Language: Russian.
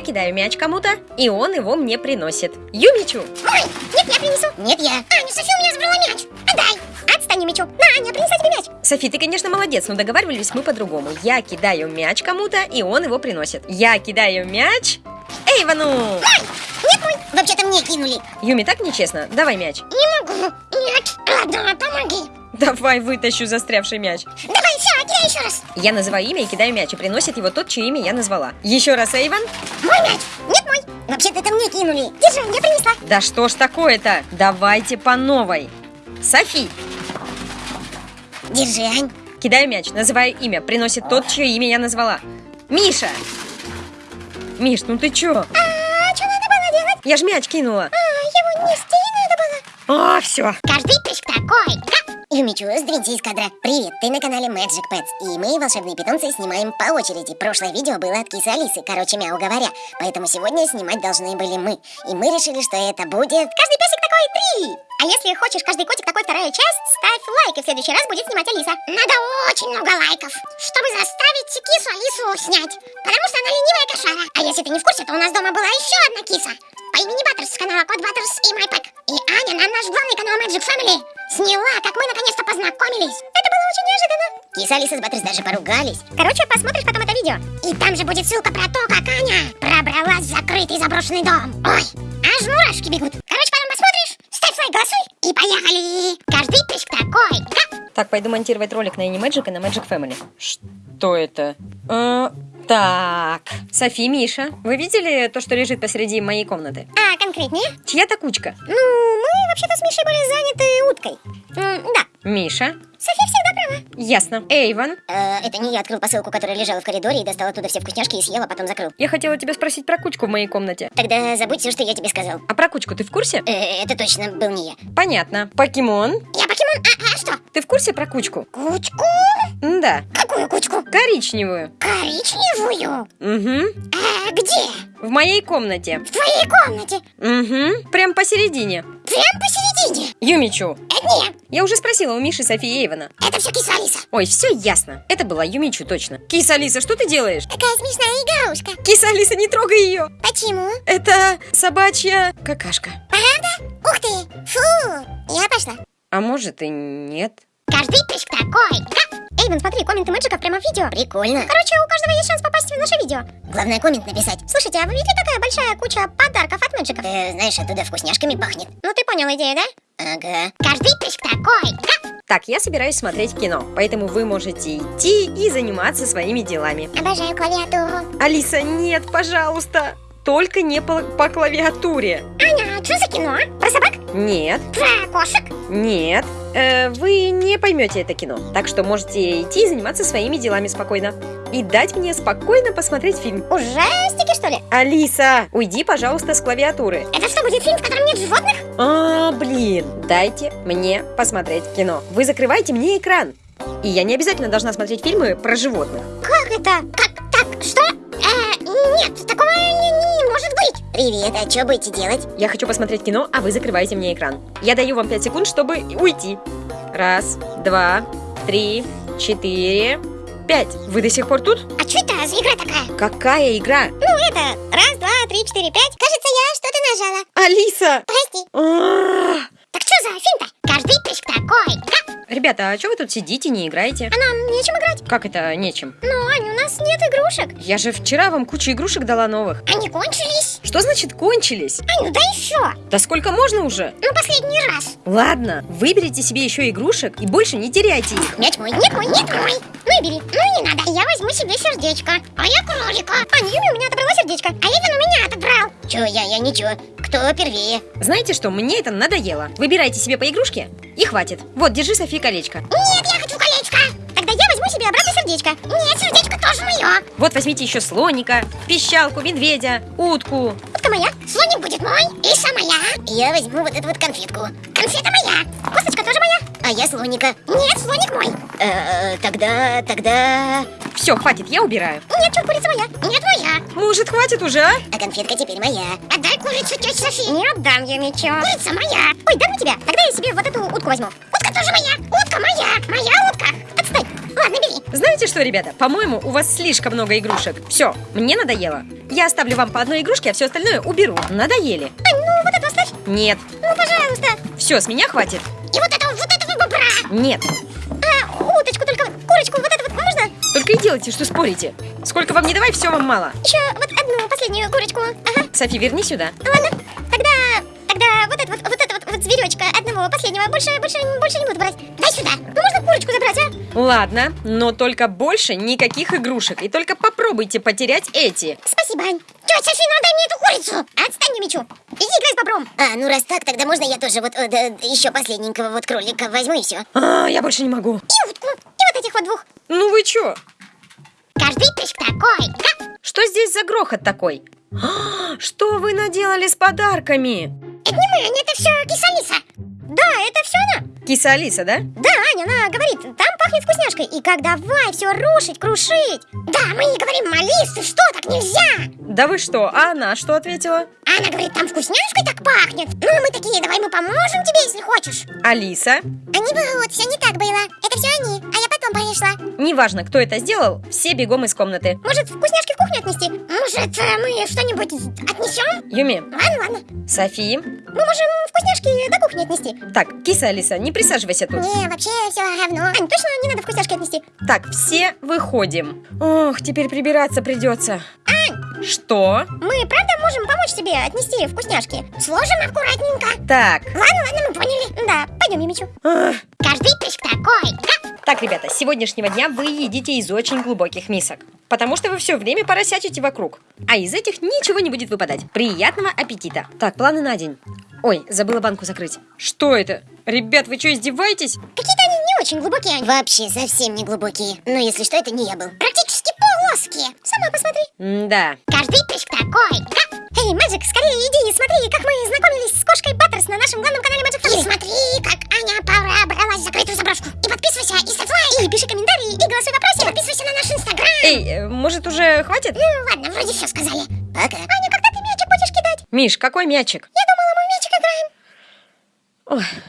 я кидаю мяч кому-то, и он его мне приносит. Юмичу! Ой, нет, я принесу. Нет, я. Аня, София у меня забрала мяч. Отдай. Отстань, Юмичу. На, Аня, принеси тебе мяч. Софи, ты, конечно, молодец, но договаривались мы по-другому. Я кидаю мяч кому-то, и он его приносит. Я кидаю мяч Эйвану! Ой, нет мой. Вообще-то мне кинули. Юми, так нечестно. Давай мяч. Не могу. Нет. Ладно, помоги. Давай вытащу застрявший мяч. Давай, все, кидай еще раз. Я называю имя и кидаю мяч, и приносит его тот, чье имя я назвала. Еще раз, Эйван. Мой мяч. Нет мой. Вообще-то это мне кинули. Держи, я принесла. Да что ж такое-то? Давайте по новой. Софи. Держи, Ань. Кидаю мяч, называю имя, приносит тот, чье имя я назвала. Миша! Миш, ну ты чё? А, что надо было делать? Я ж мяч кинула. А, его нести надо было. А, все. Каждый прыжк такой. Юмичу, сдвиньте из кадра. Привет, ты на канале Magic Pets, и мы, волшебные питомцы, снимаем по очереди. Прошлое видео было от кисы Алисы, короче, мяу говоря. Поэтому сегодня снимать должны были мы. И мы решили, что это будет... Каждый песик такой три! А если хочешь каждый котик такой вторая часть, ставь лайк, и в следующий раз будет снимать Алиса. Надо очень много лайков, чтобы заставить кису Алису снять. Потому что она ленивая кошара. А если ты не в курсе, то у нас дома была еще одна киса. По имени Баттерс с канала Кот Баттерс и Майпэк. И Аня на наш главный канал Magic Family сняла, как мы наконец-то познакомились. Это было очень неожиданно. Киса Алиса с Баттерс даже поругались. Короче, посмотришь потом это видео. И там же будет ссылка про то, как Аня пробралась в закрытый заброшенный дом. Ой, аж мурашки бегут. Короче, Так, пойду монтировать ролик на Animagic и на Magic Family. Что это? А, так, Софи, Миша, вы видели то, что лежит посреди моей комнаты? А конкретнее? Чья-то кучка. Ну, вообще-то с Мишей были заняты уткой. М, да, Миша? София всегда права. Ясно. Эйван? Э, это не я открыл посылку, которая лежала в коридоре и достал оттуда все вкусняшки и съел, а потом закрыл. Я хотела тебя спросить про кучку в моей комнате. Тогда забудь все, что я тебе сказал. А про кучку ты в курсе? Э, это точно был не я. Понятно. Покемон? Я покемон, а, а что? Ты в курсе про кучку? Кучку? Да. Какую кучку? Коричневую. Коричневую? Угу. А где? В моей комнате. В твоей комнате? Угу. Прям посередине. Прям посередине? Юмичу. Это не я. Уже спросила у Миши Софии Эйвана. Это все киса Алиса. Ой, все ясно. Это была Юмичу точно. Киса Алиса, что ты делаешь? Такая смешная игрушка. Киса Алиса, не трогай ее. Почему? Это собачья какашка. Правда? Ух ты! Фу! Я пошла. А может и нет. Каждый прыжк такой. Да? Эйвен, смотри, комменты мэджиков прямо в видео. Прикольно. Короче, у каждого есть шанс попасть в наше видео. Главное коммент написать. Слушайте, а вы видели такая большая куча подарков от мэджиков? Э, знаешь, оттуда вкусняшками пахнет. Ну ты понял идею, да? Ага. Каждый прыжк такой. Да? Так, я собираюсь смотреть кино, поэтому вы можете идти и заниматься своими делами. Обожаю клавиатуру. Алиса, нет, пожалуйста. Только не по, по клавиатуре. Аня, а что за кино? Про собак? Нет, Про кошек? нет. Э, вы не поймете это кино. Так что можете идти и заниматься своими делами спокойно. И дать мне спокойно посмотреть фильм. Ужастики, что ли? Алиса, уйди, пожалуйста, с клавиатуры. Это что, будет фильм, в котором нет животных? А, блин, дайте мне посмотреть кино. Вы закрываете мне экран. И я не обязательно должна смотреть фильмы про животных. Как это? Как? Так, что? Э, нет, такого не, быть. Привет, а что будете делать? Я хочу посмотреть кино, а вы закрываете мне экран. Я даю вам 5 секунд, чтобы уйти. Раз, два, три, четыре, пять. Вы до сих пор тут? А что это за игра такая? Какая игра? Ну это, раз, два, три, четыре, пять. Кажется, я что-то нажала. Алиса! Прости. Так что за фильм-то? Каждый прыжк такой. Ребята, а что вы тут сидите, не играете? А нам нечем играть. Как это нечем? Ну, Ань, у нас нет игрушек. Я же вчера вам кучу игрушек дала новых. Они кончились. Что значит кончились? Ань, ну дай еще. Да сколько можно уже? Ну, последний раз. Ладно, выберите себе еще игрушек и больше не теряйте их. Мяч мой, нет мой, нет мой. Ну и бери. Ну не надо. Я возьму себе сердечко. А я кролика. Ань, Юми у меня отобрала сердечко. А Эйвен у меня отобрал. Че, я, я ничего. Кто первее? Знаете что, мне это надоело. Выбирайте себе по игрушке и хватит. Вот, держи, Софи, колечко. Нет, себе обратно сердечко. Нет, сердечко тоже мое. Вот возьмите еще слоника, пищалку, медведя, утку. Утка моя, слоник будет мой. Иса моя. Я возьму вот эту вот конфетку. Конфета моя. Косточка тоже моя. А я слоника. Нет, слоник мой. Э, тогда, тогда... Все, хватит, я убираю. Нет, чё, курица моя. Нет, моя. Может, хватит уже, а? А конфетка теперь моя. Отдай курицу, тетя Софи. Не отдам я мечо. Курица моя. Ой, дам у тебя. Тогда я себе вот эту утку возьму. Утка тоже моя. Утка моя. Моя утка. Знаете что, ребята, по-моему, у вас слишком много игрушек. Все, мне надоело. Я оставлю вам по одной игрушке, а все остальное уберу. Надоели. Ань, ну вот это оставь. Нет. Ну, пожалуйста. Все, с меня хватит. И вот этого, вот этого бобра. Нет. А, уточку только, курочку, вот это вот можно? Только и делайте, что спорите. Сколько вам не давай, все вам мало. Еще вот одну последнюю курочку. Ага, Софи, верни сюда. ладно. Тогда, вот зверечка одного последнего. Больше, больше, больше не буду брать. Дай сюда. Ну, можно курочку забрать, а? Ладно, но только больше никаких игрушек. И только попробуйте потерять эти. Спасибо, Ань. Тетя Софи, ну дай мне эту курицу. Отстань, не мечу. Иди играй с бобром. А, ну раз так, тогда можно я тоже вот э, еще последненького вот кролика возьму и все. А, я больше не могу. И утку. И вот этих вот двух. Ну вы чё? Каждый прыжк такой. Га! Что здесь за грохот такой? А, Что вы наделали с подарками? Это не мы, это все киса-лиса. Да, это все она. Киса Алиса, да? Да, Аня, она говорит, там пахнет вкусняшкой. И как давай все рушить, крушить. Да, мы не говорим, Алис, ты что, так нельзя. Да вы что? А она что ответила? Она говорит, там вкусняшкой так пахнет. Ну, мы такие, давай мы поможем тебе, если хочешь. Алиса? Они врут, все не так было. Это все они, а я потом пришла. Неважно, кто это сделал, все бегом из комнаты. Может, вкусняшки в кухню отнести? Может, э, мы что-нибудь отнесем? Юми, Ладно, ладно. Софи. Мы можем вкусняшки до кухни отнести. Так, киса Алиса, не присаживайся тут. Не, вообще все равно. Ань, точно не надо вкусняшки отнести? Так, все выходим. Ох, теперь прибираться придется. Ань, Что? мы правда можем помочь тебе отнести вкусняшки? Сложим аккуратненько. Так, Ладно, ладно, мы поняли. Да, пойдем, Мимичу. ах. Каждый прыжк такой. Так, ребята, с сегодняшнего дня вы едите из очень глубоких мисок. Потому что вы все время поросячите вокруг. А из этих ничего не будет выпадать. Приятного аппетита. Так, планы на день. Ой, забыла банку закрыть. Что это? Ребят, вы что, издеваетесь? Какие-то они не очень глубокие. Вообще совсем не глубокие. Но если что, это не я был. Плоские. Сама посмотри. Да. Каждый прыжк такой. Га! Эй, Мэджик, скорее иди и смотри, как мы знакомились с кошкой Баттерс на нашем главном канале Мэджик И смотри, как Аня пробралась в закрытую заброшку. И подписывайся, и ставь лайк, и пиши комментарии, и голосуй в опросе, и подписывайся на наш инстаграм. Эй, э, может уже хватит? Ну ладно, вроде все сказали. Пока. Аня, когда ты мячик будешь кидать? Миш, какой мячик? Я думала, мы в мячик играем. Ой,